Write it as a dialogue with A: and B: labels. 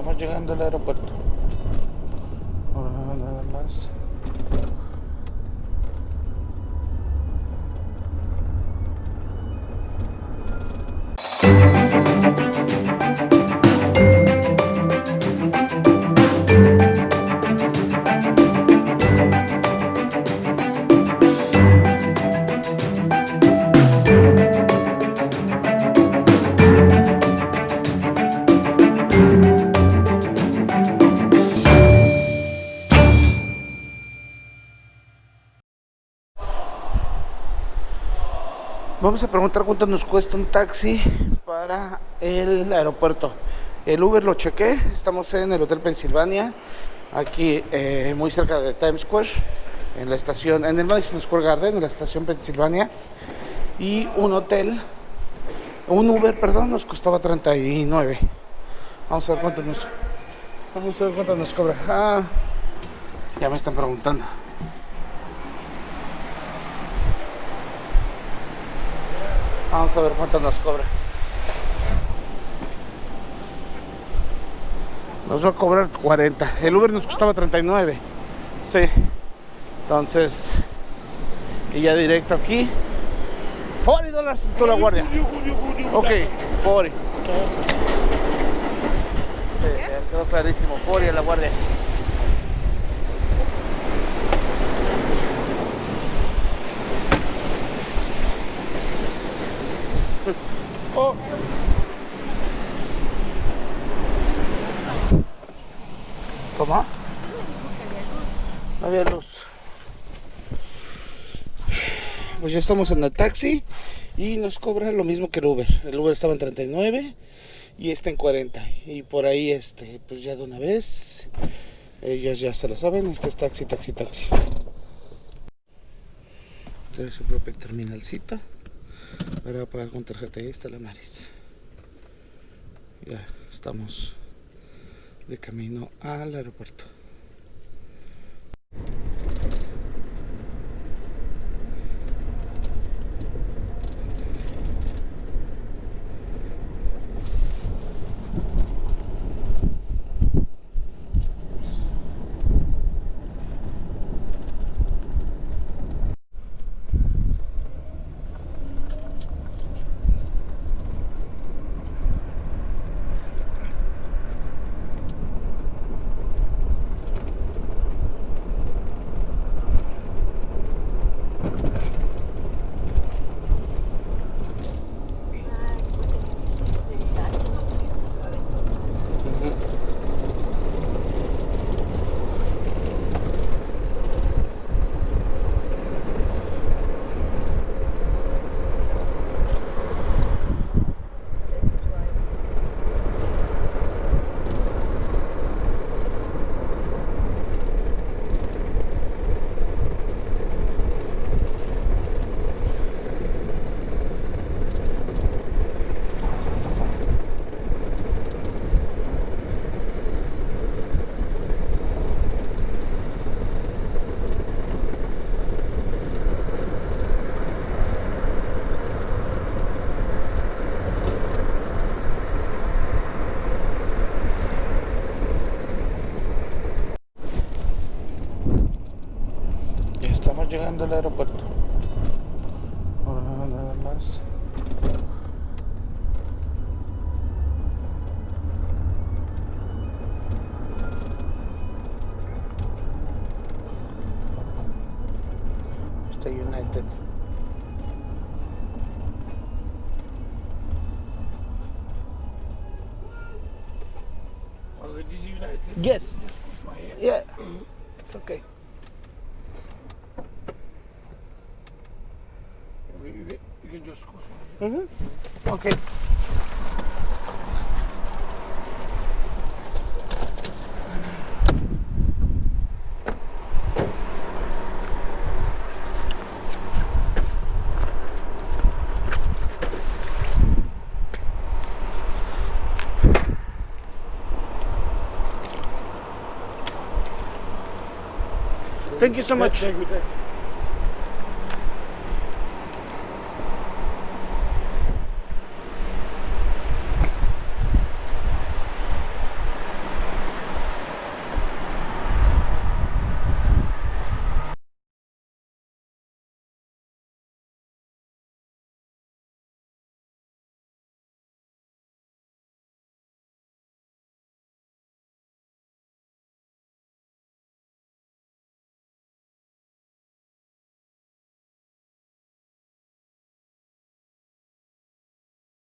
A: estamos llegando al aeropuerto. Nada más. Vamos a preguntar cuánto nos cuesta un taxi para el aeropuerto. El Uber lo chequé, estamos en el Hotel Pensilvania, aquí eh, muy cerca de Times Square, en la estación, en el Madison Square Garden, en la estación Pensilvania. Y un hotel, un Uber, perdón, nos costaba 39. Vamos a ver cuánto nos, vamos a ver cuánto nos cobra. Ah, ya me están preguntando. Vamos a ver cuánto nos cobra. Nos va a cobrar 40. El Uber nos costaba 39. Sí. Entonces, y ya directo aquí. 40 dólares en toda la guardia. Ok, 40. Sí, ya quedó clarísimo. 40 en la guardia. Oh. ¿Cómo? No había luz. Pues ya estamos en el taxi y nos cobra lo mismo que el Uber. El Uber estaba en 39 y está en 40. Y por ahí, este, pues ya de una vez, ellas ya se lo saben, este es taxi, taxi, taxi. Tiene su propia terminalcita para pagar con tarjeta. Ahí está la Maris. Ya estamos de camino al aeropuerto. llegando al aeropuerto. Bueno, nada más. Está United. Yes.
B: Yes.
A: Yeah. It's okay.
B: Mm
A: -hmm. Okay. Thank you so much.
B: Thank you, thank you.